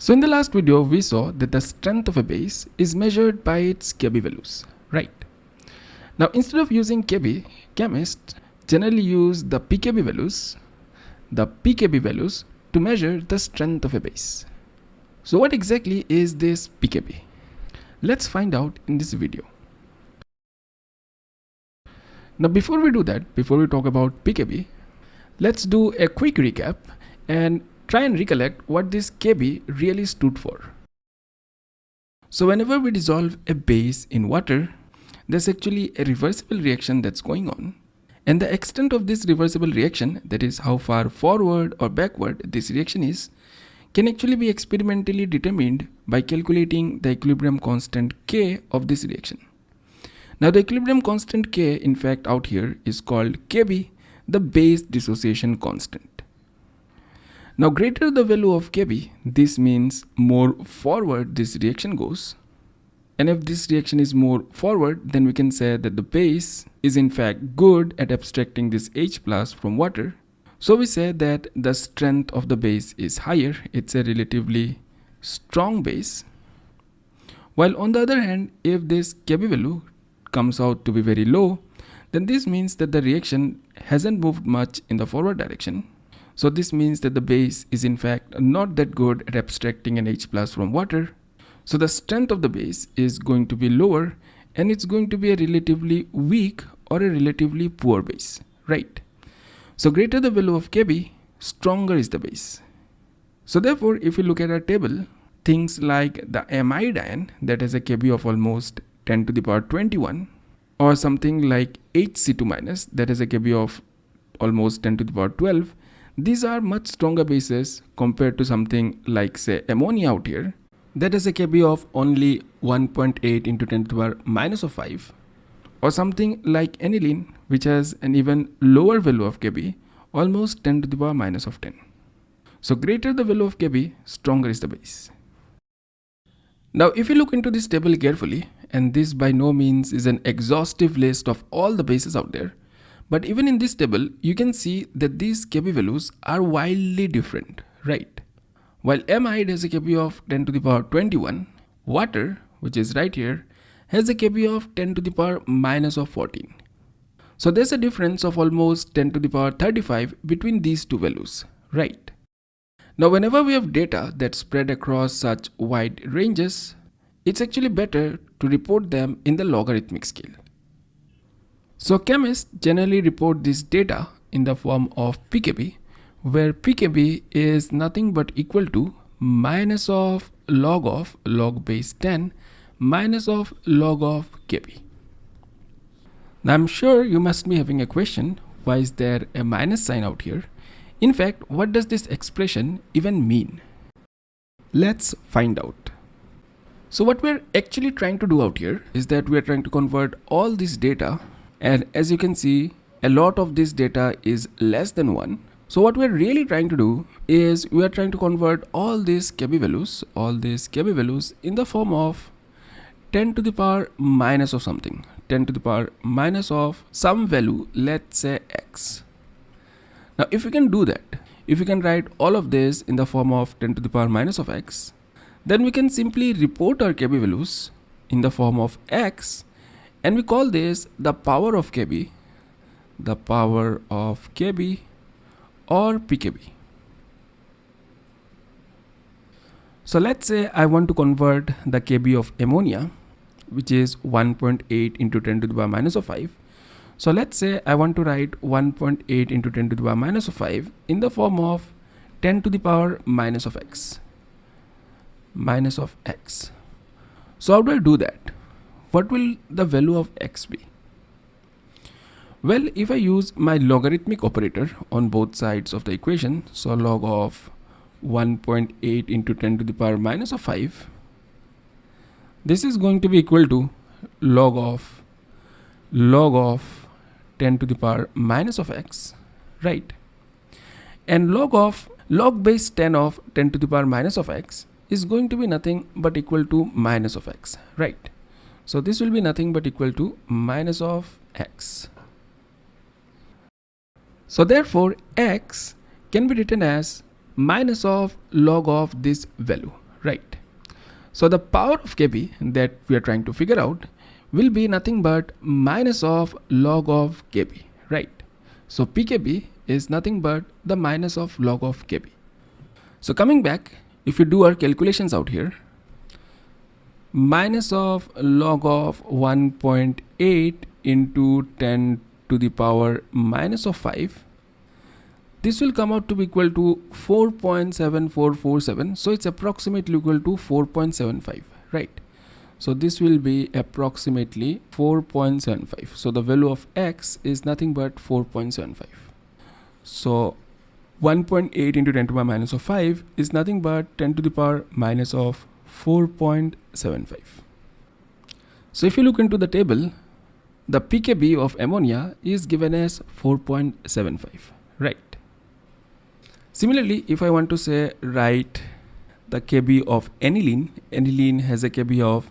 So in the last video, we saw that the strength of a base is measured by its Kb values, right? Now instead of using Kb, chemists generally use the pKb values, the pKb values to measure the strength of a base. So what exactly is this pKb? Let's find out in this video. Now before we do that, before we talk about pKb, let's do a quick recap and try and recollect what this Kb really stood for. So whenever we dissolve a base in water, there's actually a reversible reaction that's going on. And the extent of this reversible reaction, that is how far forward or backward this reaction is, can actually be experimentally determined by calculating the equilibrium constant K of this reaction. Now the equilibrium constant K in fact out here is called Kb, the base dissociation constant. Now greater the value of Kb, this means more forward this reaction goes. And if this reaction is more forward, then we can say that the base is in fact good at abstracting this H plus from water. So we say that the strength of the base is higher. It's a relatively strong base. While on the other hand, if this Kb value comes out to be very low, then this means that the reaction hasn't moved much in the forward direction so this means that the base is in fact not that good at abstracting an H plus from water. So the strength of the base is going to be lower and it's going to be a relatively weak or a relatively poor base, right? So greater the value of Kb, stronger is the base. So therefore, if you look at our table, things like the amide ion that has a Kb of almost 10 to the power 21 or something like HC2 minus that has a Kb of almost 10 to the power 12 these are much stronger bases compared to something like say ammonia out here that has a Kb of only 1.8 into 10 to the power minus of 5 or something like aniline which has an even lower value of Kb almost 10 to the power minus of 10. So greater the value of Kb stronger is the base. Now if you look into this table carefully and this by no means is an exhaustive list of all the bases out there but even in this table, you can see that these Kb values are wildly different, right? While amide has a Kb of 10 to the power 21, water, which is right here, has a Kb of 10 to the power minus of 14. So there's a difference of almost 10 to the power 35 between these two values, right? Now whenever we have data that spread across such wide ranges, it's actually better to report them in the logarithmic scale. So chemists generally report this data in the form of pKb where pKb is nothing but equal to minus of log of log base 10 minus of log of kb. Now I'm sure you must be having a question why is there a minus sign out here? In fact, what does this expression even mean? Let's find out. So what we're actually trying to do out here is that we're trying to convert all this data and as you can see a lot of this data is less than 1 so what we're really trying to do is we are trying to convert all these kb values all these kb values in the form of 10 to the power minus of something 10 to the power minus of some value let's say x. Now if we can do that if we can write all of this in the form of 10 to the power minus of x then we can simply report our kb values in the form of x and we call this the power of kb the power of kb or pkb so let's say i want to convert the kb of ammonia which is 1.8 into 10 to the power minus of 5 so let's say i want to write 1.8 into 10 to the power minus of 5 in the form of 10 to the power minus of x minus of x. So how do i do that what will the value of x be? Well, if I use my logarithmic operator on both sides of the equation, so log of 1.8 into 10 to the power minus of 5, this is going to be equal to log of log of 10 to the power minus of x, right? And log of log base 10 of 10 to the power minus of x is going to be nothing but equal to minus of x, right? So this will be nothing but equal to minus of x. So therefore x can be written as minus of log of this value, right? So the power of kb that we are trying to figure out will be nothing but minus of log of kb, right? So pkb is nothing but the minus of log of kb. So coming back, if you do our calculations out here, minus of log of 1.8 into 10 to the power minus of 5 this will come out to be equal to 4.7447 so it's approximately equal to 4.75 right? So this will be approximately 4.75 so the value of x is nothing but 4.75 so 1.8 into 10 to the power minus of 5 is nothing but 10 to the power minus of 4.75 so if you look into the table the pkb of ammonia is given as 4.75 right Similarly, if I want to say write the KB of aniline, aniline has a KB of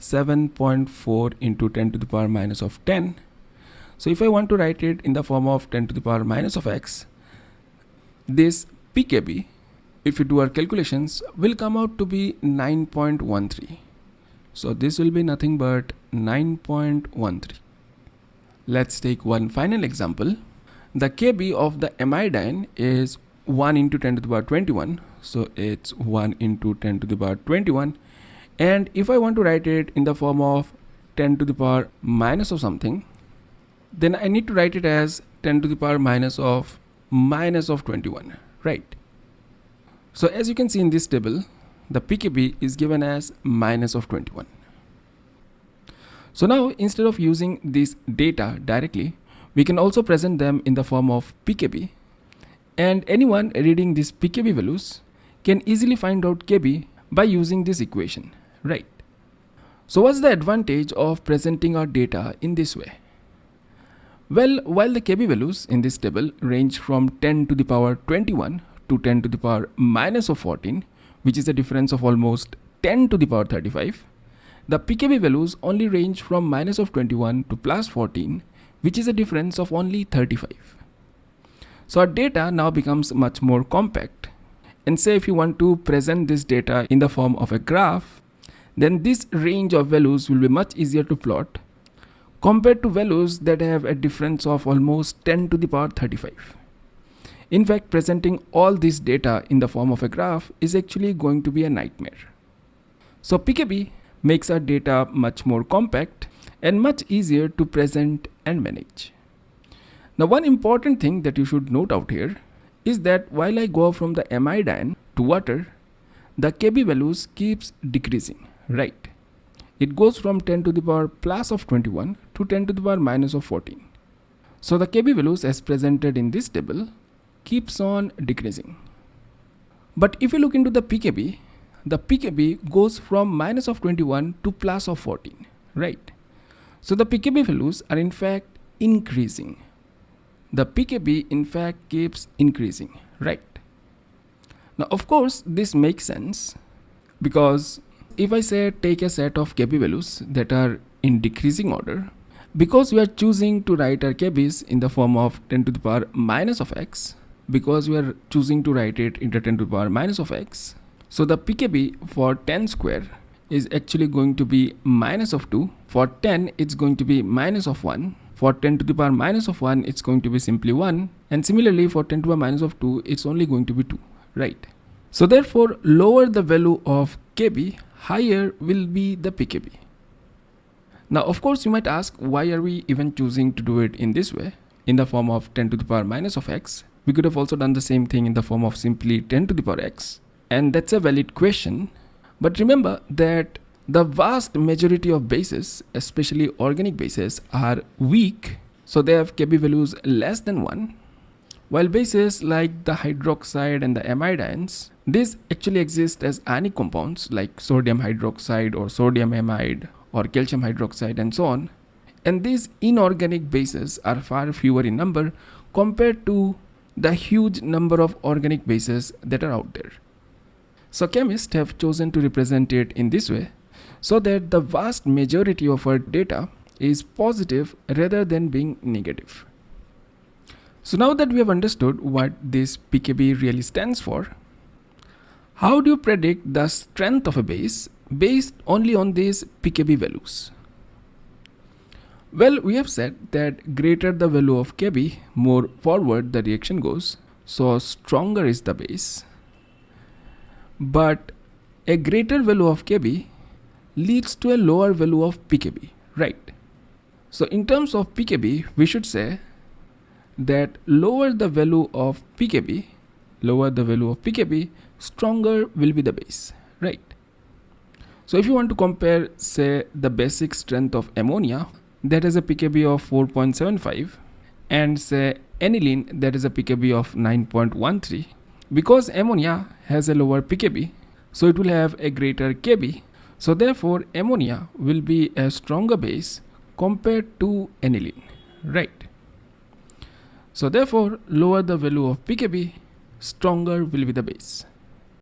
7.4 into 10 to the power minus of 10. So if I want to write it in the form of 10 to the power minus of x, this pKb, if you do our calculations, will come out to be 9.13. So this will be nothing but 9.13. Let's take one final example. The Kb of the amide ion is 1 into 10 to the power 21 so it's 1 into 10 to the power 21 and if I want to write it in the form of 10 to the power minus of something then I need to write it as 10 to the power minus of minus of 21 right so as you can see in this table the PKB is given as minus of 21 so now instead of using this data directly we can also present them in the form of PKB and anyone reading these pkb values can easily find out kb by using this equation, right? So what's the advantage of presenting our data in this way? Well, while the kb values in this table range from 10 to the power 21 to 10 to the power minus of 14, which is a difference of almost 10 to the power 35, the pkb values only range from minus of 21 to plus 14, which is a difference of only 35. So our data now becomes much more compact. And say if you want to present this data in the form of a graph, then this range of values will be much easier to plot compared to values that have a difference of almost 10 to the power 35. In fact, presenting all this data in the form of a graph is actually going to be a nightmare. So PKB makes our data much more compact and much easier to present and manage. Now one important thing that you should note out here is that while I go from the amide ion to water, the Kb values keeps decreasing, right? It goes from 10 to the power plus of 21 to 10 to the power minus of 14. So the Kb values as presented in this table keeps on decreasing. But if you look into the pKb, the pKb goes from minus of 21 to plus of 14, right? So the pKb values are in fact increasing the pkb in fact keeps increasing right now of course this makes sense because if i say take a set of kb values that are in decreasing order because we are choosing to write our kb's in the form of 10 to the power minus of x because we are choosing to write it into 10 to the power minus of x so the pkb for 10 square is actually going to be minus of 2 for 10 it's going to be minus of 1 for 10 to the power minus of 1, it's going to be simply 1. And similarly, for 10 to the power minus of 2, it's only going to be 2, right? So therefore, lower the value of kb, higher will be the pkb. Now, of course, you might ask, why are we even choosing to do it in this way, in the form of 10 to the power minus of x? We could have also done the same thing in the form of simply 10 to the power x. And that's a valid question. But remember that the vast majority of bases, especially organic bases, are weak, so they have Kb values less than 1. While bases like the hydroxide and the amide ions, these actually exist as ionic compounds like sodium hydroxide or sodium amide or calcium hydroxide and so on. And these inorganic bases are far fewer in number compared to the huge number of organic bases that are out there. So chemists have chosen to represent it in this way so that the vast majority of our data is positive rather than being negative. So now that we have understood what this PKB really stands for, How do you predict the strength of a base based only on these pKb values? Well, we have said that greater the value of Kb, more forward the reaction goes, so stronger is the base. But a greater value of Kb leads to a lower value of pKb, right? So in terms of pKb, we should say that lower the value of pKb, lower the value of pKb, stronger will be the base, right? So if you want to compare say the basic strength of ammonia that has a pKb of 4.75 and say aniline that is a pKb of 9.13 because ammonia has a lower pKb so it will have a greater Kb so therefore ammonia will be a stronger base compared to aniline right? So therefore lower the value of pKb stronger will be the base